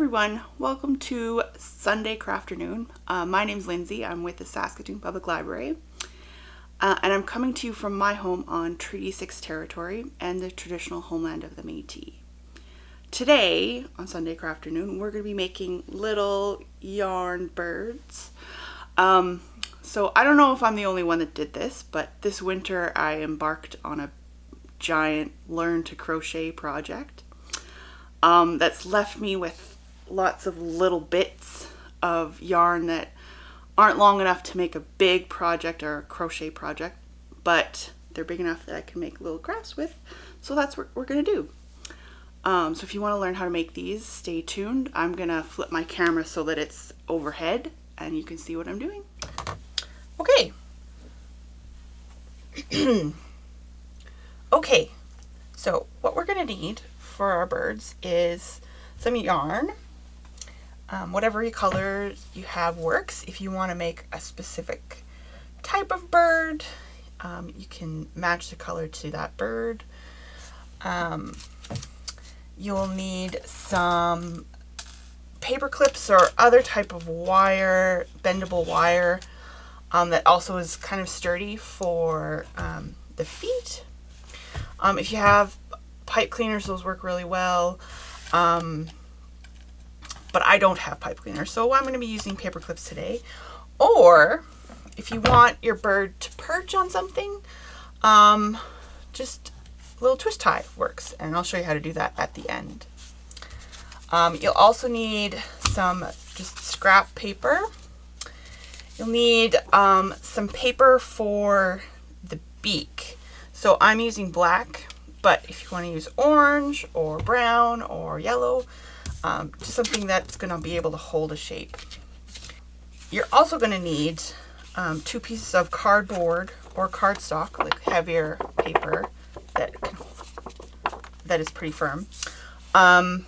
everyone, welcome to Sunday Crafternoon. Uh, my name's Lindsay, I'm with the Saskatoon Public Library uh, and I'm coming to you from my home on Treaty 6 territory and the traditional homeland of the Métis. Today, on Sunday Crafternoon, we're going to be making little yarn birds. Um, so I don't know if I'm the only one that did this, but this winter I embarked on a giant learn to crochet project um, that's left me with lots of little bits of yarn that aren't long enough to make a big project or a crochet project, but they're big enough that I can make little crafts with. So that's what we're gonna do. Um, so if you wanna learn how to make these, stay tuned. I'm gonna flip my camera so that it's overhead and you can see what I'm doing. Okay. okay, so what we're gonna need for our birds is some yarn. Um, whatever color you have works. If you want to make a specific type of bird, um, you can match the color to that bird. Um, you'll need some paper clips or other type of wire, bendable wire um, that also is kind of sturdy for um, the feet. Um, if you have pipe cleaners, those work really well. Um, but I don't have pipe cleaners, so I'm going to be using paper clips today. Or if you want your bird to perch on something, um, just a little twist tie works, and I'll show you how to do that at the end. Um, you'll also need some just scrap paper. You'll need um, some paper for the beak. So I'm using black but if you want to use orange or brown or yellow, um, just something that's going to be able to hold a shape. You're also going to need um, two pieces of cardboard or cardstock, like heavier paper that can, that is pretty firm. Um,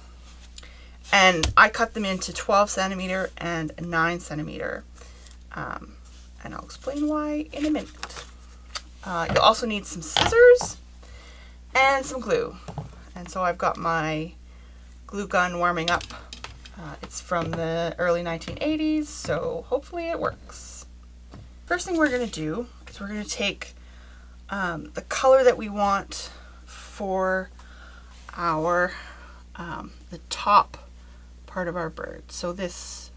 and I cut them into 12 centimeter and 9 centimeter. Um, and I'll explain why in a minute. Uh, you'll also need some scissors and some glue. And so I've got my glue gun warming up. Uh, it's from the early 1980s, so hopefully it works. First thing we're going to do is we're going to take um, the color that we want for our um, the top part of our bird. So this,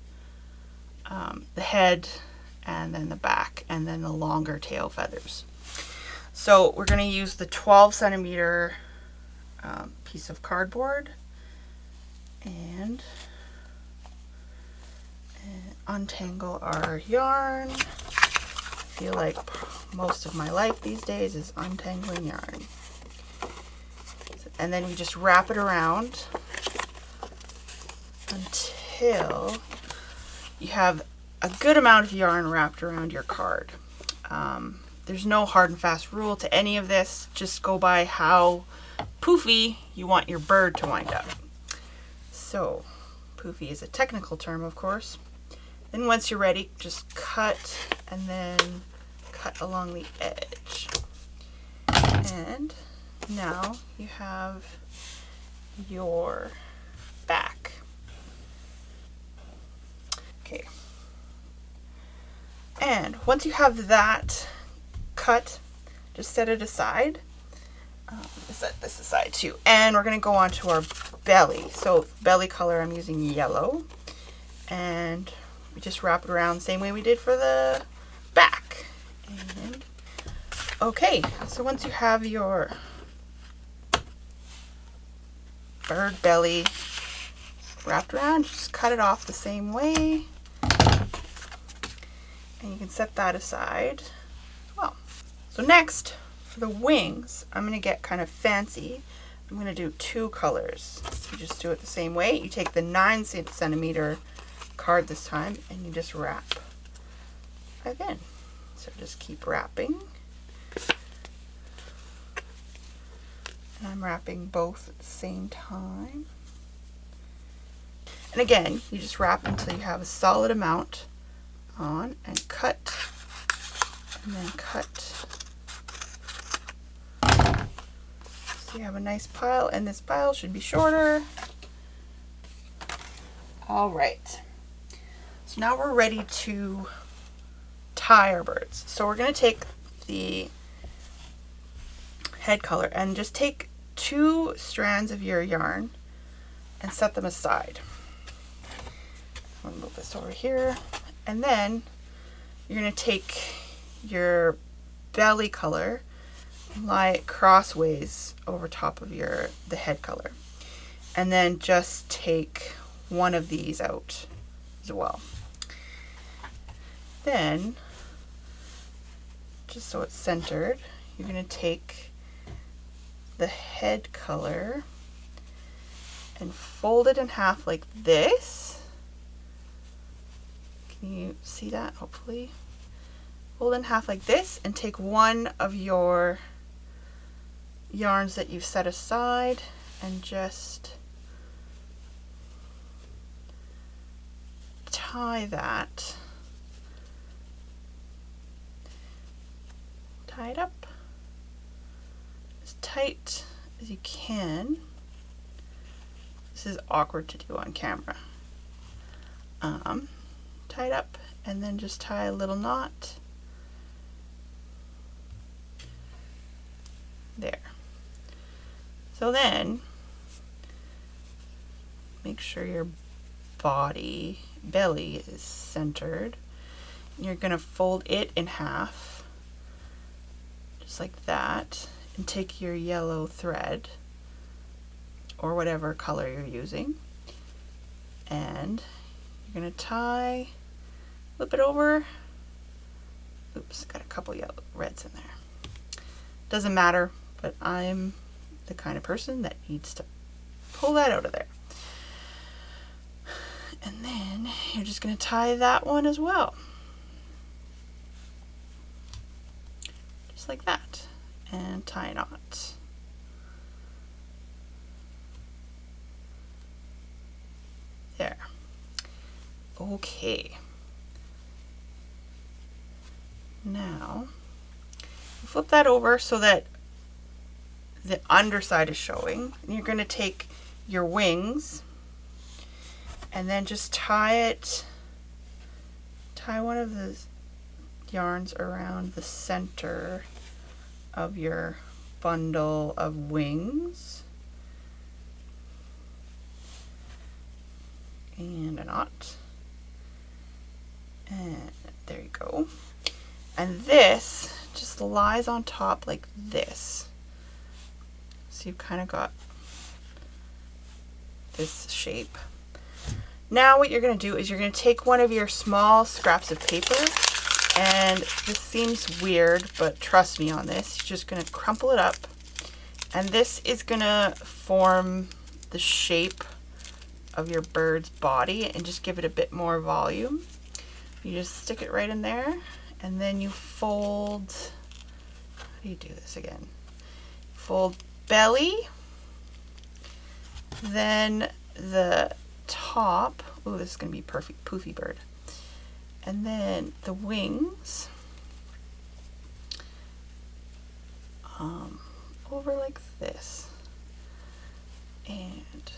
um, the head, and then the back, and then the longer tail feathers. So we're going to use the 12 centimeter um, piece of cardboard and, and untangle our yarn. I feel like most of my life these days is untangling yarn. And then we just wrap it around until you have a good amount of yarn wrapped around your card. Um, there's no hard and fast rule to any of this. Just go by how poofy you want your bird to wind up. So, poofy is a technical term, of course. Then once you're ready, just cut and then cut along the edge. And now you have your back. Okay. And once you have that cut, just set it aside. Um, set this aside too. And we're going to go on to our belly. So belly color, I'm using yellow. And we just wrap it around same way we did for the back. And okay, so once you have your bird belly wrapped around, just cut it off the same way. And you can set that aside. As well. So next, for the wings, I'm going to get kind of fancy. I'm going to do two colors. You just do it the same way. You take the 9 centimeter card this time and you just wrap again. So just keep wrapping. And I'm wrapping both at the same time. And again, you just wrap until you have a solid amount on and cut and then cut you have a nice pile and this pile should be shorter All right. So now we're ready to tie our birds. So we're going to take the head color and just take two strands of your yarn and set them aside. I'm going to move this over here. And then you're going to take your belly color lie crossways over top of your the head color. And then just take one of these out as well. Then just so it's centered you're going to take the head color and fold it in half like this. Can you see that hopefully? Fold in half like this and take one of your yarns that you've set aside and just tie that. Tie it up as tight as you can. This is awkward to do on camera. Um, tie it up and then just tie a little knot there so then, make sure your body, belly is centered. You're going to fold it in half, just like that, and take your yellow thread, or whatever color you're using, and you're going to tie, flip it over, oops, got a couple yellow reds in there. Doesn't matter, but I'm the kind of person that needs to pull that out of there. And then you're just going to tie that one as well. Just like that. And tie a knot. There. Okay. Now, flip that over so that the underside is showing. And you're going to take your wings and then just tie it, tie one of the yarns around the center of your bundle of wings. And a knot. And there you go. And this just lies on top like this. So you've kind of got this shape. Now what you're going to do is you're going to take one of your small scraps of paper and this seems weird, but trust me on this. You're just going to crumple it up and this is going to form the shape of your bird's body and just give it a bit more volume. You just stick it right in there and then you fold, how do you do this again? Fold belly, then the top, oh this is going to be perfect poofy bird, and then the wings um, over like this, and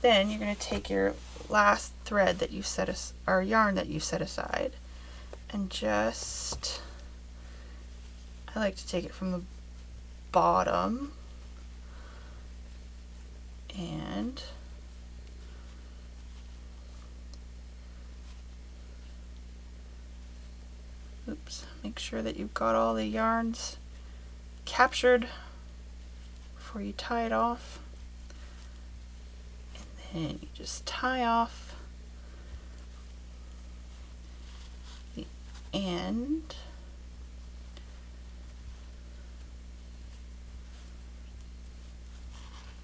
then you're going to take your last thread that you set as or yarn that you set aside and just I like to take it from the bottom. And oops make sure that you've got all the yarns captured before you tie it off. And then you just tie off the end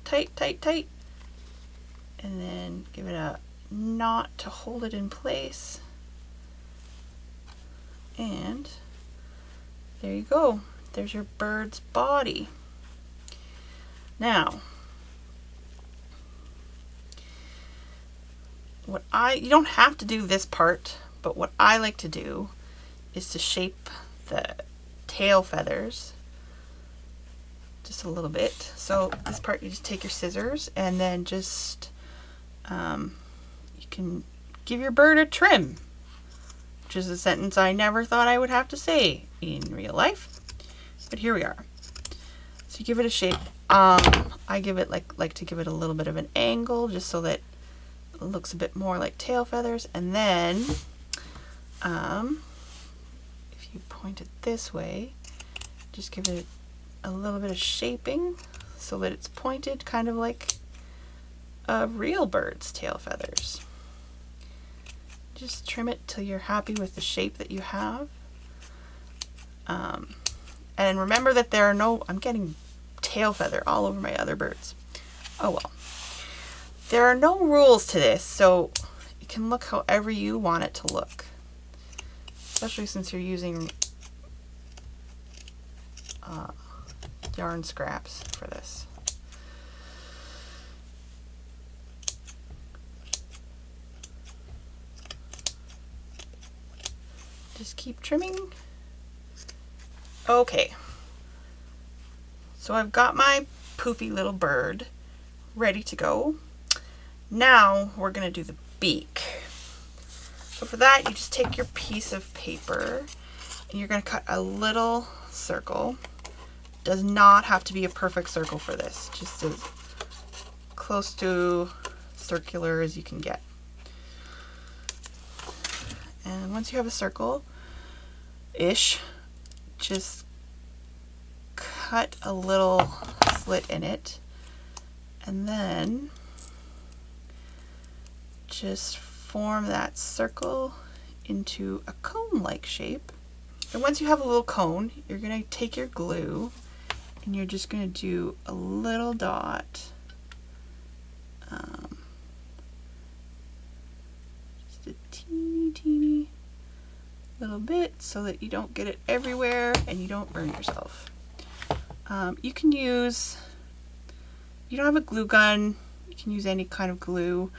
tight, tight, tight. And then give it a knot to hold it in place. And there you go. There's your bird's body. Now, what I, you don't have to do this part, but what I like to do is to shape the tail feathers just a little bit. So this part you just take your scissors and then just um, you can give your bird a trim, which is a sentence I never thought I would have to say in real life, but here we are. So you give it a shape. Um, I give it like like to give it a little bit of an angle just so that it looks a bit more like tail feathers, and then um, if you point it this way, just give it a little bit of shaping so that it's pointed kind of like a real bird's tail feathers. Just trim it till you're happy with the shape that you have. Um, and remember that there are no, I'm getting tail feather all over my other birds. Oh well. There are no rules to this, so you can look however you want it to look. Especially since you're using uh, yarn scraps for this. Just keep trimming. Okay. So I've got my poofy little bird ready to go. Now we're going to do the beak. So for that, you just take your piece of paper and you're going to cut a little circle. Does not have to be a perfect circle for this, just as close to circular as you can get. And once you have a circle-ish, just cut a little slit in it and then just form that circle into a cone-like shape. And once you have a little cone, you're going to take your glue and you're just going to do a little dot. Um, just a teeny, teeny little bit so that you don't get it everywhere and you don't burn yourself. Um, you can use, you don't have a glue gun, you can use any kind of glue.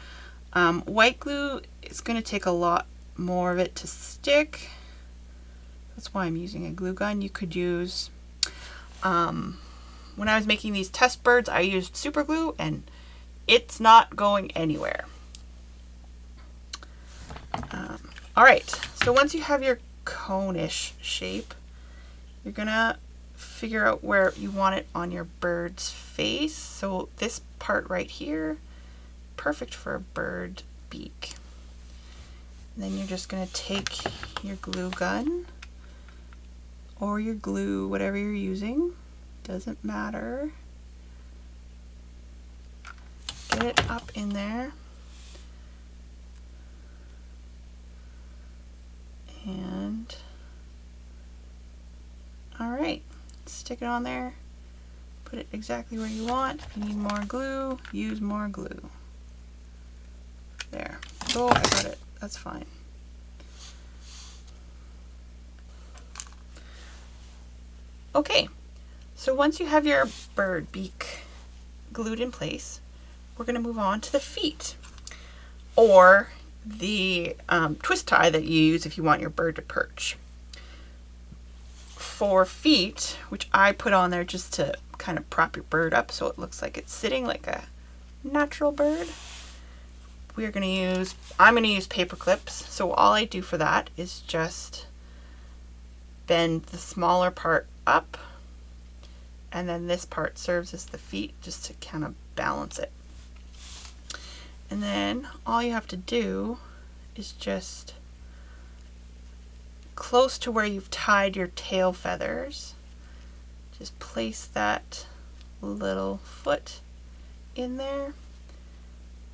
Um, white glue is going to take a lot more of it to stick. That's why I'm using a glue gun. You could use, um, when I was making these test birds, I used super glue and it's not going anywhere. Um, all right, so once you have your cone-ish shape, you're gonna figure out where you want it on your bird's face. So this part right here perfect for a bird beak. And then you're just to take your glue gun or your glue, whatever you're using, doesn't matter. Get it up in there. And, all right, stick it on there. Put it exactly where you want. If you need more glue, use more glue. There. Oh, I got it. That's fine. Okay, so once you have your bird beak glued in place, we're going to move on to the feet or the um, twist tie that you use if you want your bird to perch. For feet, which I put on there just to kind of prop your bird up so it looks like it's sitting like a natural bird, we're going to use, I'm going to use paper clips. So all I do for that is just bend the smaller part up and then this part serves as the feet just to kind of balance it. And then all you have to do is just close to where you've tied your tail feathers, just place that little foot in there.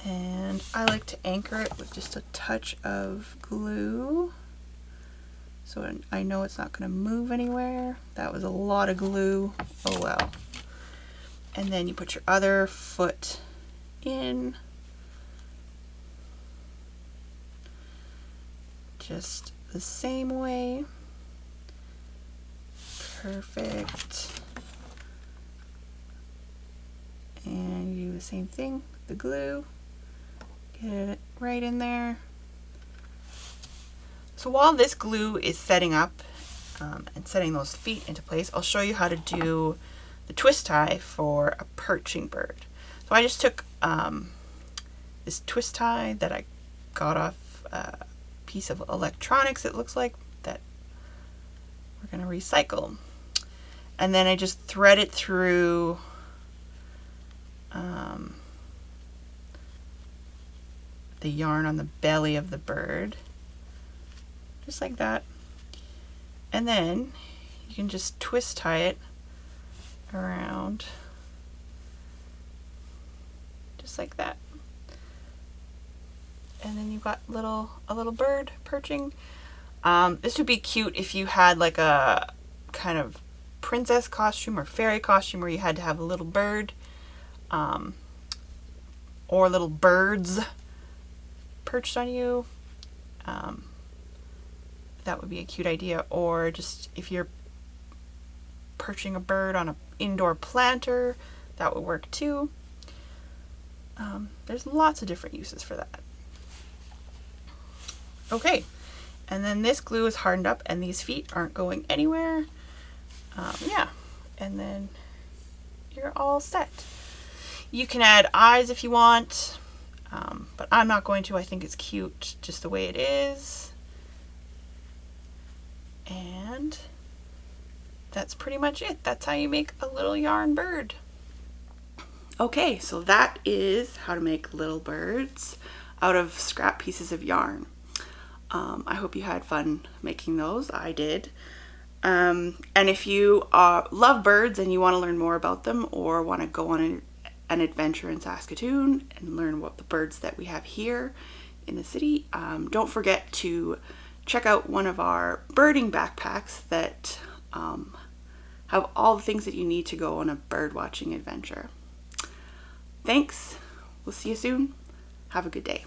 And I like to anchor it with just a touch of glue so I know it's not going to move anywhere. That was a lot of glue. Oh well. And then you put your other foot in. Just the same way. Perfect. And you do the same thing, the glue. Get it right in there. So while this glue is setting up um, and setting those feet into place, I'll show you how to do the twist tie for a perching bird. So I just took um, this twist tie that I got off a piece of electronics, it looks like, that we're going to recycle. And then I just thread it through um, the yarn on the belly of the bird, just like that. And then you can just twist tie it around just like that. And then you've got little a little bird perching. Um, this would be cute if you had like a kind of princess costume or fairy costume where you had to have a little bird um, or little birds perched on you. Um, that would be a cute idea. Or just if you're perching a bird on an indoor planter, that would work too. Um, there's lots of different uses for that. Okay, and then this glue is hardened up and these feet aren't going anywhere. Um, yeah, and then you're all set. You can add eyes if you want, um, but I'm not going to. I think it's cute just the way it is. And that's pretty much it. That's how you make a little yarn bird. Okay, so that is how to make little birds out of scrap pieces of yarn. Um, I hope you had fun making those. I did. Um, and if you uh, love birds and you want to learn more about them or want to go on an, an, adventure in Saskatoon and learn what the birds that we have here in the city, um, don't forget to check out one of our birding backpacks that um, have all the things that you need to go on a bird watching adventure. Thanks. We'll see you soon. Have a good day.